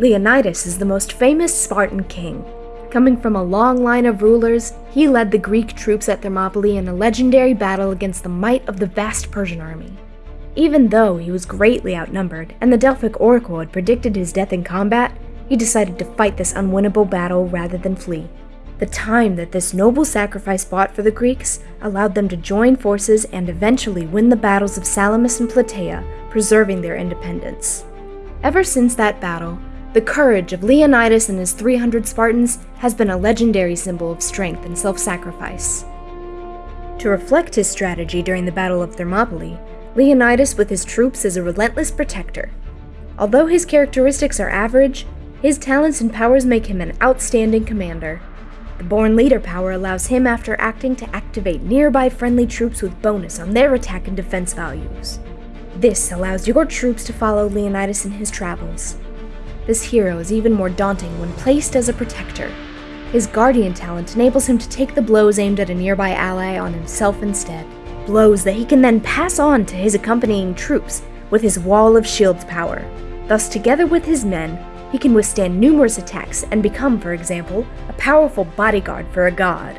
Leonidas is the most famous Spartan king. Coming from a long line of rulers, he led the Greek troops at Thermopylae in a legendary battle against the might of the vast Persian army. Even though he was greatly outnumbered and the Delphic oracle had predicted his death in combat, he decided to fight this unwinnable battle rather than flee. The time that this noble sacrifice bought for the Greeks allowed them to join forces and eventually win the battles of Salamis and Plataea, preserving their independence. Ever since that battle, the courage of Leonidas and his 300 Spartans has been a legendary symbol of strength and self sacrifice. To reflect his strategy during the Battle of Thermopylae, Leonidas with his troops is a relentless protector. Although his characteristics are average, his talents and powers make him an outstanding commander. The Born Leader power allows him after acting to activate nearby friendly troops with bonus on their attack and defense values. This allows your troops to follow Leonidas in his travels. This hero is even more daunting when placed as a protector. His Guardian talent enables him to take the blows aimed at a nearby ally on himself instead, blows that he can then pass on to his accompanying troops with his Wall of Shields power. Thus, together with his men, he can withstand numerous attacks and become, for example, a powerful bodyguard for a god.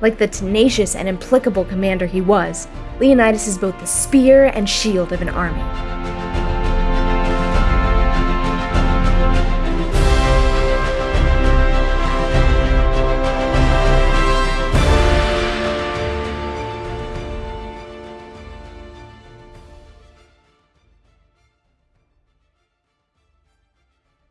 Like the tenacious and implacable commander he was, Leonidas is both the spear and shield of an army.